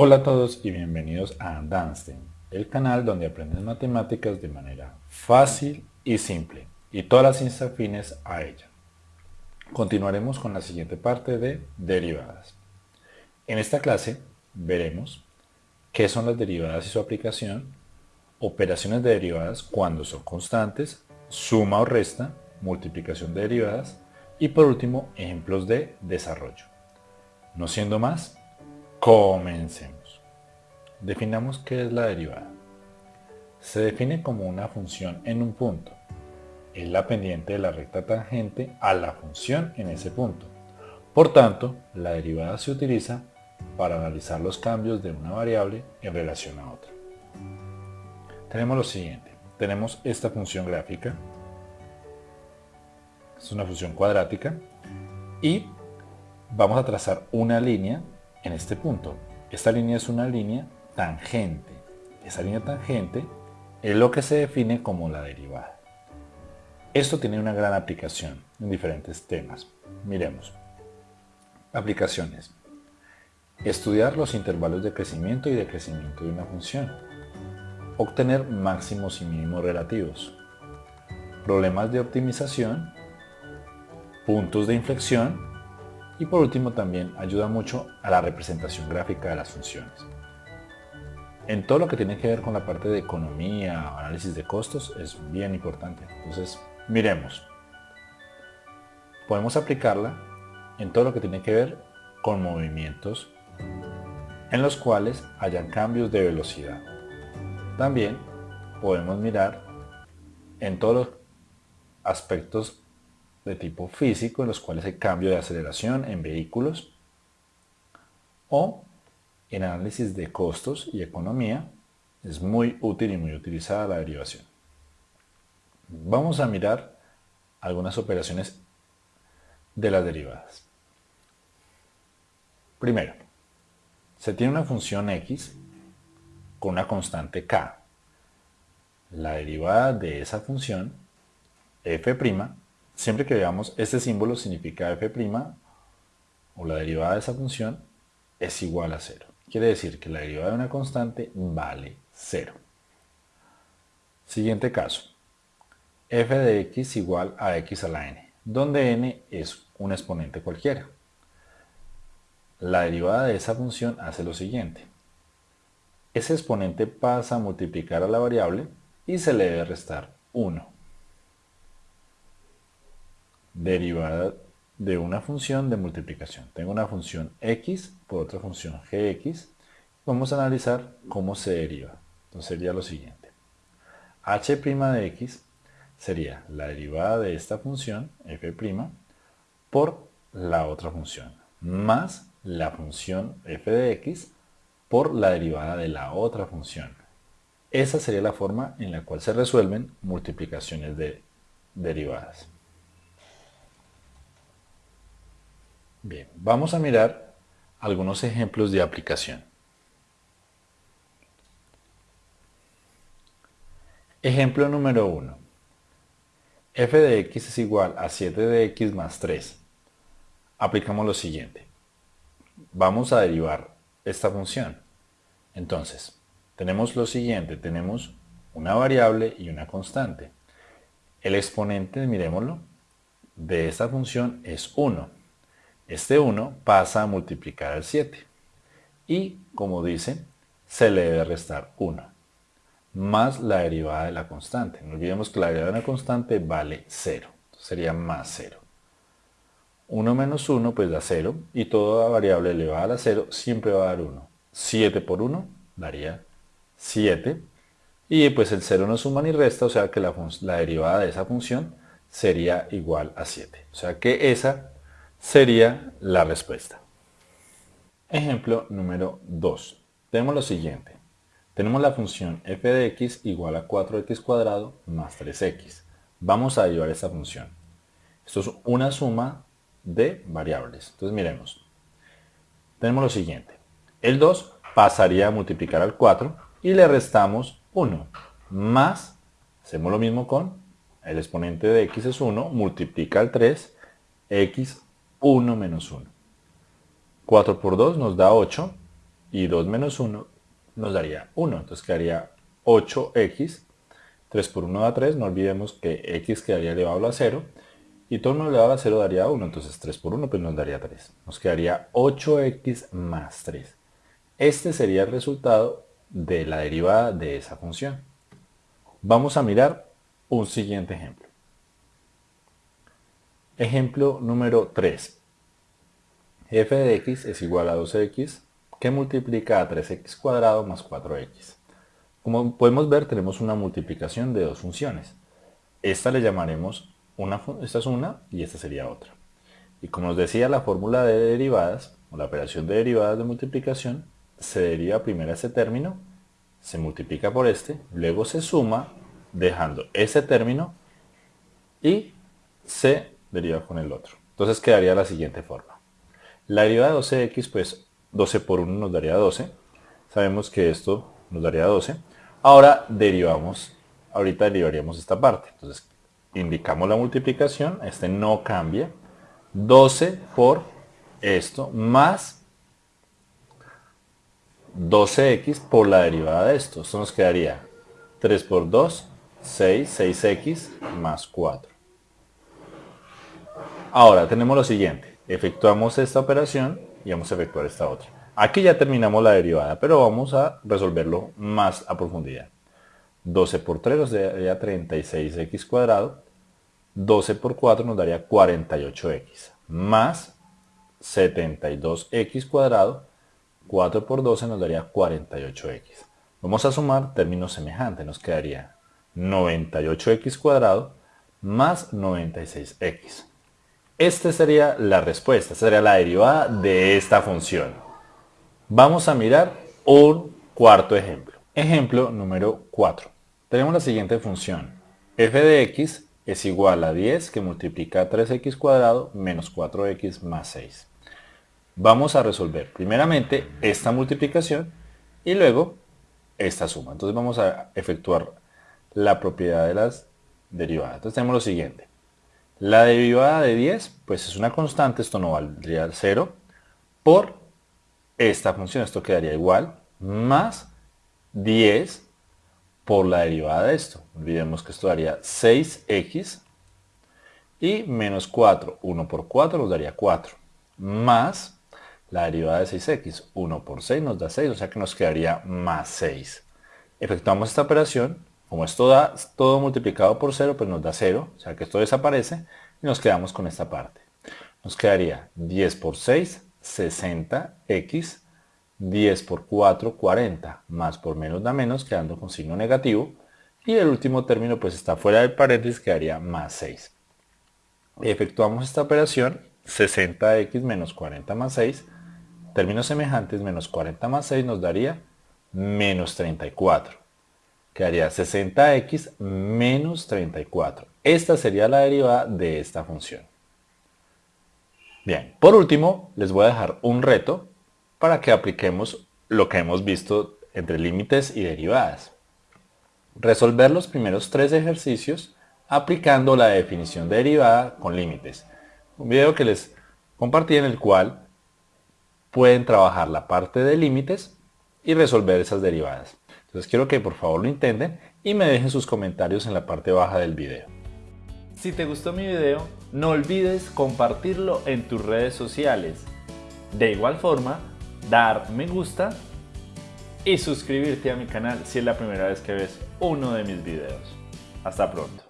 Hola a todos y bienvenidos a Danstein, el canal donde aprendes matemáticas de manera fácil y simple y todas las ciencias afines a ella. Continuaremos con la siguiente parte de derivadas. En esta clase veremos qué son las derivadas y su aplicación, operaciones de derivadas cuando son constantes, suma o resta, multiplicación de derivadas y por último ejemplos de desarrollo. No siendo más, comencemos. Definamos qué es la derivada. Se define como una función en un punto. Es la pendiente de la recta tangente a la función en ese punto. Por tanto, la derivada se utiliza para analizar los cambios de una variable en relación a otra. Tenemos lo siguiente. Tenemos esta función gráfica. Es una función cuadrática. Y vamos a trazar una línea en este punto. Esta línea es una línea tangente. Esa línea tangente es lo que se define como la derivada. Esto tiene una gran aplicación en diferentes temas. Miremos. Aplicaciones. Estudiar los intervalos de crecimiento y decrecimiento de una función. Obtener máximos y mínimos relativos. Problemas de optimización. Puntos de inflexión y por último también ayuda mucho a la representación gráfica de las funciones. En todo lo que tiene que ver con la parte de economía, análisis de costos, es bien importante. Entonces, miremos. Podemos aplicarla en todo lo que tiene que ver con movimientos en los cuales hayan cambios de velocidad. También podemos mirar en todos los aspectos de tipo físico en los cuales hay cambio de aceleración en vehículos o en análisis de costos y economía es muy útil y muy utilizada la derivación. Vamos a mirar algunas operaciones de las derivadas. Primero, se tiene una función x con una constante k. La derivada de esa función, f', Siempre que veamos este símbolo significa f' o la derivada de esa función es igual a 0. Quiere decir que la derivada de una constante vale 0. Siguiente caso. f de x igual a x a la n, donde n es un exponente cualquiera. La derivada de esa función hace lo siguiente. Ese exponente pasa a multiplicar a la variable y se le debe restar 1 derivada de una función de multiplicación. Tengo una función x por otra función gx. Vamos a analizar cómo se deriva. Entonces sería lo siguiente. h' de x sería la derivada de esta función, f' por la otra función, más la función f de x por la derivada de la otra función. Esa sería la forma en la cual se resuelven multiplicaciones de derivadas. Bien, vamos a mirar algunos ejemplos de aplicación. Ejemplo número 1. f de x es igual a 7 de x más 3. Aplicamos lo siguiente. Vamos a derivar esta función. Entonces, tenemos lo siguiente. Tenemos una variable y una constante. El exponente, miremoslo, de esta función es 1. Este 1 pasa a multiplicar al 7. Y, como dice, se le debe restar 1. Más la derivada de la constante. No olvidemos que la derivada de la constante vale 0. sería más 0. 1 menos 1 pues da 0. Y toda variable elevada a 0 siempre va a dar 1. 7 por 1 daría 7. Y pues el 0 no suma ni resta, o sea que la, la derivada de esa función sería igual a 7. O sea que esa sería la respuesta. Ejemplo número 2. Tenemos lo siguiente. Tenemos la función f de x igual a 4x cuadrado más 3x. Vamos a derivar esta función. Esto es una suma de variables. Entonces miremos. Tenemos lo siguiente. El 2 pasaría a multiplicar al 4 y le restamos 1. Más, hacemos lo mismo con el exponente de x es 1, multiplica al 3, x 1 menos 1. 4 por 2 nos da 8 y 2 menos 1 nos daría 1. Entonces quedaría 8x. 3 por 1 da 3. No olvidemos que x quedaría elevado a 0. Y todo 1 elevado a 0 daría 1. Entonces 3 por 1 pues nos daría 3. Nos quedaría 8x más 3. Este sería el resultado de la derivada de esa función. Vamos a mirar un siguiente ejemplo. Ejemplo número 3. f de x es igual a 2x que multiplica a 3x cuadrado más 4x. Como podemos ver tenemos una multiplicación de dos funciones. Esta le llamaremos, una, esta es una y esta sería otra. Y como nos decía la fórmula de derivadas, o la operación de derivadas de multiplicación, se deriva primero ese término, se multiplica por este, luego se suma dejando ese término y se deriva con el otro. Entonces quedaría la siguiente forma. La derivada de 12x, pues 12 por 1 nos daría 12. Sabemos que esto nos daría 12. Ahora derivamos, ahorita derivaríamos esta parte. Entonces indicamos la multiplicación, este no cambia. 12 por esto más 12x por la derivada de esto. Esto nos quedaría 3 por 2, 6, 6x más 4. Ahora tenemos lo siguiente, efectuamos esta operación y vamos a efectuar esta otra. Aquí ya terminamos la derivada, pero vamos a resolverlo más a profundidad. 12 por 3 nos daría 36x cuadrado, 12 por 4 nos daría 48x, más 72x cuadrado, 4 por 12 nos daría 48x. Vamos a sumar términos semejantes, nos quedaría 98x cuadrado más 96x. Esta sería la respuesta, esta sería la derivada de esta función. Vamos a mirar un cuarto ejemplo. Ejemplo número 4. Tenemos la siguiente función. f de x es igual a 10 que multiplica 3x cuadrado menos 4x más 6. Vamos a resolver primeramente esta multiplicación y luego esta suma. Entonces vamos a efectuar la propiedad de las derivadas. Entonces tenemos lo siguiente. La derivada de 10, pues es una constante, esto no valdría 0, por esta función, esto quedaría igual, más 10 por la derivada de esto. Olvidemos que esto daría 6x y menos 4, 1 por 4 nos daría 4, más la derivada de 6x, 1 por 6 nos da 6, o sea que nos quedaría más 6. Efectuamos esta operación como esto da todo multiplicado por 0, pues nos da 0, o sea que esto desaparece y nos quedamos con esta parte. Nos quedaría 10 por 6, 60x, 10 por 4, 40, más por menos da menos, quedando con signo negativo. Y el último término pues está fuera del paréntesis, quedaría más 6. Efectuamos esta operación, 60x menos 40 más 6, términos semejantes, menos 40 más 6 nos daría menos 34 quedaría 60x menos 34. Esta sería la derivada de esta función. Bien, por último, les voy a dejar un reto para que apliquemos lo que hemos visto entre límites y derivadas. Resolver los primeros tres ejercicios aplicando la definición de derivada con límites. Un video que les compartí en el cual pueden trabajar la parte de límites y resolver esas derivadas. Entonces quiero que por favor lo intenten y me dejen sus comentarios en la parte baja del video. Si te gustó mi video, no olvides compartirlo en tus redes sociales. De igual forma, dar me gusta y suscribirte a mi canal si es la primera vez que ves uno de mis videos. Hasta pronto.